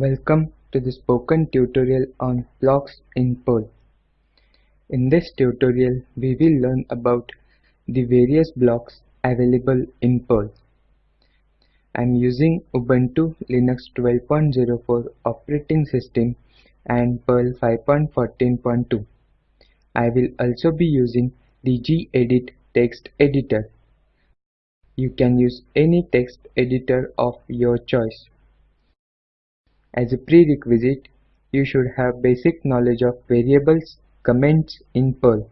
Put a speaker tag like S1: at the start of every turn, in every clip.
S1: Welcome to the spoken tutorial on blocks in Perl. In this tutorial, we will learn about the various blocks available in Perl. I am using Ubuntu Linux 12.04 operating system and Perl 5.14.2. I will also be using the gedit text editor. You can use any text editor of your choice. As a prerequisite, you should have basic knowledge of variables, comments in Perl.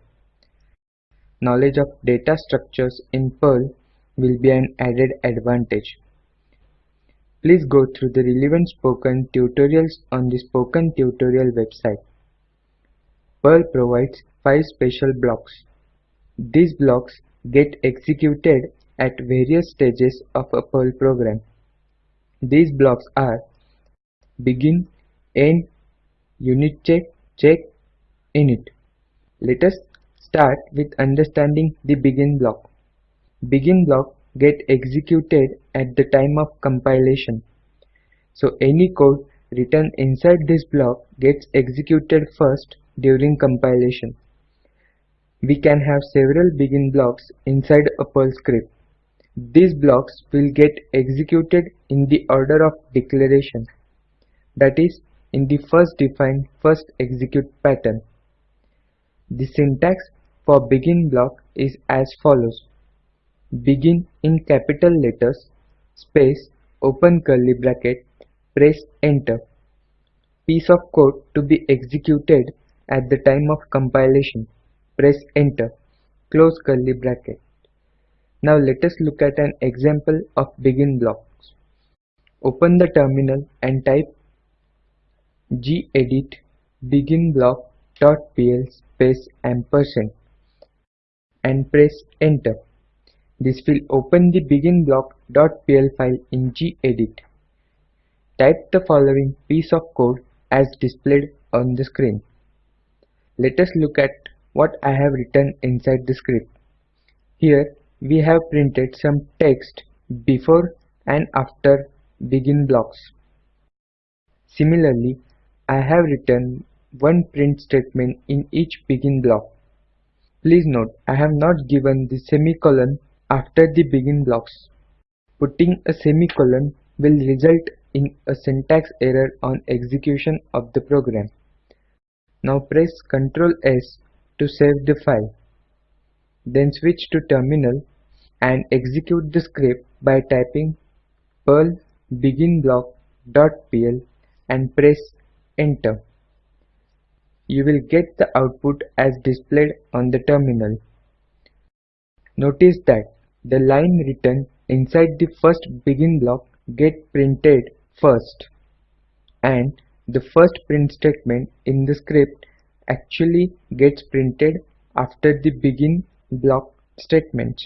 S1: Knowledge of data structures in Perl will be an added advantage. Please go through the relevant spoken tutorials on the spoken tutorial website. Perl provides five special blocks. These blocks get executed at various stages of a Perl program. These blocks are begin, end, unit check, check, init. Let us start with understanding the begin block. Begin block get executed at the time of compilation. So any code written inside this block gets executed first during compilation. We can have several begin blocks inside a Perl script. These blocks will get executed in the order of declaration that is in the first define first execute pattern. The syntax for begin block is as follows. Begin in capital letters, space, open curly bracket, press enter. Piece of code to be executed at the time of compilation, press enter, close curly bracket. Now let us look at an example of begin blocks. Open the terminal and type gedit beginblock.pl space ampersand and press enter. This will open the beginblock.pl file in gedit. Type the following piece of code as displayed on the screen. Let us look at what I have written inside the script. Here we have printed some text before and after begin blocks. Similarly, I have written one print statement in each begin block. Please note, I have not given the semicolon after the begin blocks. Putting a semicolon will result in a syntax error on execution of the program. Now press Ctrl S to save the file. Then switch to terminal and execute the script by typing perl begin block.pl and press enter. You will get the output as displayed on the terminal. Notice that the line written inside the first begin block get printed first and the first print statement in the script actually gets printed after the begin block statement.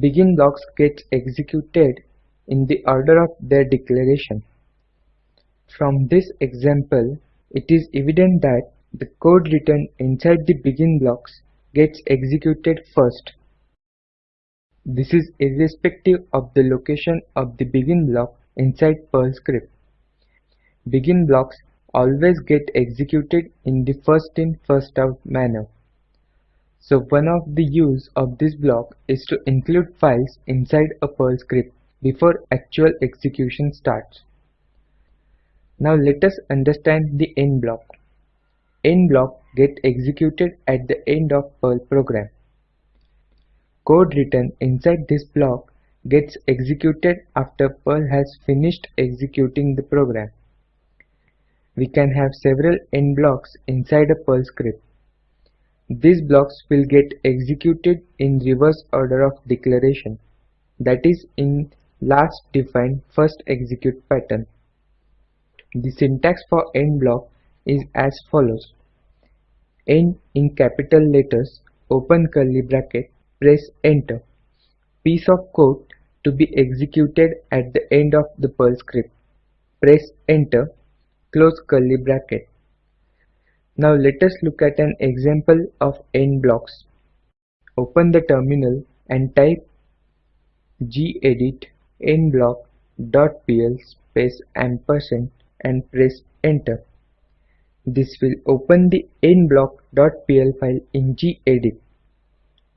S1: Begin blocks get executed in the order of their declaration. From this example, it is evident that the code written inside the begin blocks gets executed first. This is irrespective of the location of the begin block inside Perl script. Begin blocks always get executed in the first in first out manner. So one of the use of this block is to include files inside a Perl script before actual execution starts. Now let us understand the end block. End block get executed at the end of Perl program. Code written inside this block gets executed after Perl has finished executing the program. We can have several end blocks inside a Perl script. These blocks will get executed in reverse order of declaration, that is in last defined first execute pattern. The syntax for end block is as follows. End in capital letters, open curly bracket, press enter. Piece of code to be executed at the end of the Perl script. Press enter, close curly bracket. Now let us look at an example of end blocks. Open the terminal and type gedit endblock.pl space ampersand and press enter. This will open the endblock.pl file in gedit.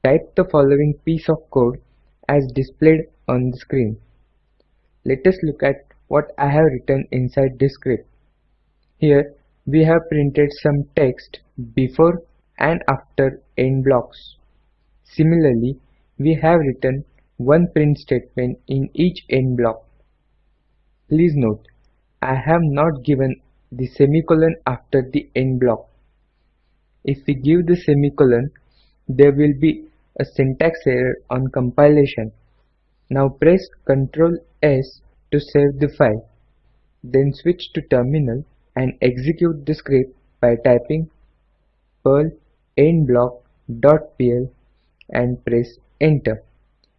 S1: Type the following piece of code as displayed on the screen. Let us look at what I have written inside this script. Here we have printed some text before and after end blocks. Similarly, we have written one print statement in each end block. Please note I have not given the semicolon after the end block. If we give the semicolon, there will be a syntax error on compilation. Now press Ctrl S to save the file. Then switch to terminal and execute the script by typing perl endblock.pl and press enter.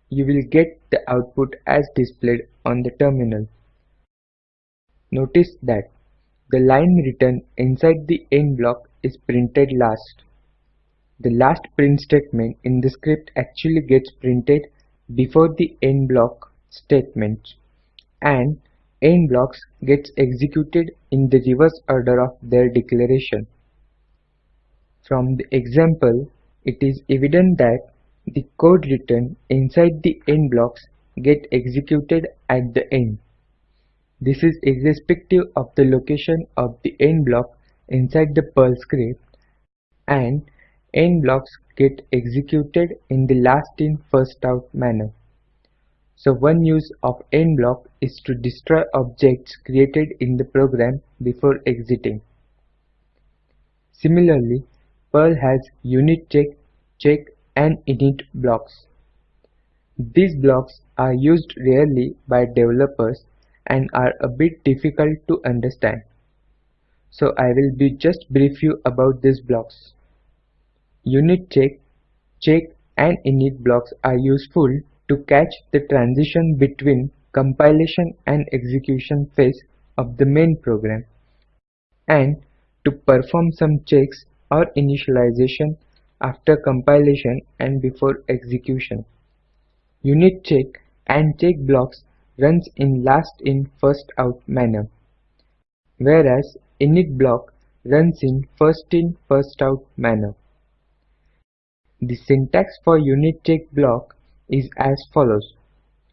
S1: You will get the output as displayed on the terminal. Notice that the line written inside the end block is printed last. The last print statement in the script actually gets printed before the end block statement and end blocks gets executed in the reverse order of their declaration. From the example, it is evident that the code written inside the end blocks get executed at the end. This is irrespective of the location of the end block inside the Perl script and end blocks get executed in the last in first out manner. So one use of end block is to destroy objects created in the program before exiting. Similarly, Perl has unit check, check and init blocks. These blocks are used rarely by developers and are a bit difficult to understand. So I will be just brief you about these blocks. Unit check, check and init blocks are useful to catch the transition between compilation and execution phase of the main program and to perform some checks or initialization after compilation and before execution. Unit check and check blocks runs in last-in first-out manner, whereas init block runs in first-in first-out manner. The syntax for unit check block is as follows.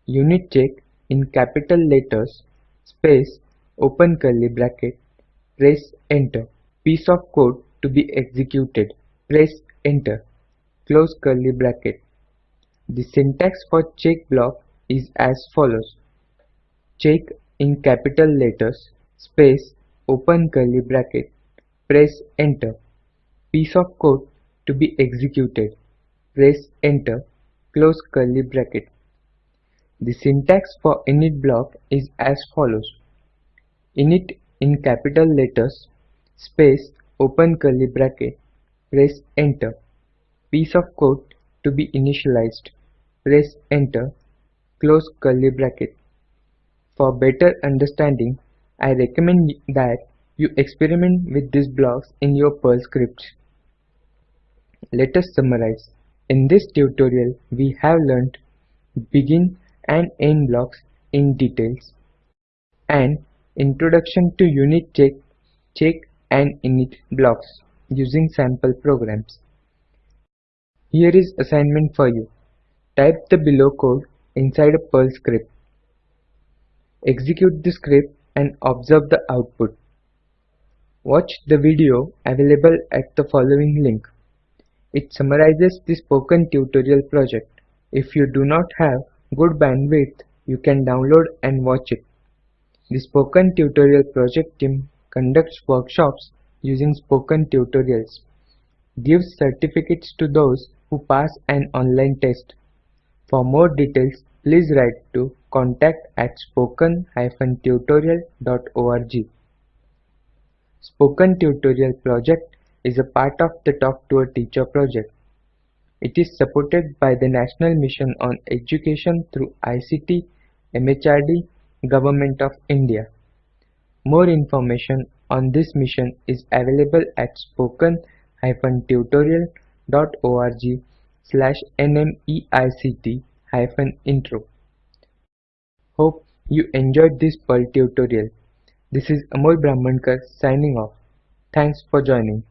S1: Unit check in capital letters, space, open curly bracket, press enter. Piece of code to be executed, press enter, close curly bracket. The syntax for check block is as follows check in capital letters, space, open curly bracket, press enter. Piece of code to be executed, press enter, close curly bracket. The syntax for init block is as follows. Init in capital letters, space, open curly bracket, press enter. Piece of code to be initialized, press enter, close curly bracket. For better understanding, I recommend that you experiment with these blocks in your Perl script. Let us summarize. In this tutorial, we have learned begin and end blocks in details and introduction to unit check, check and init blocks using sample programs. Here is assignment for you. Type the below code inside a Perl script execute the script and observe the output. Watch the video available at the following link. It summarizes the spoken tutorial project. If you do not have good bandwidth, you can download and watch it. The Spoken Tutorial Project team conducts workshops using spoken tutorials, gives certificates to those who pass an online test. For more details, please write to contact at spoken-tutorial.org. Spoken Tutorial project is a part of the Talk to a Teacher project. It is supported by the National Mission on Education through ICT, MHRD, Government of India. More information on this mission is available at spoken-tutorial.org slash nmeict-intro. Hope you enjoyed this Perl tutorial. This is Amol Brahmankar signing off. Thanks for joining.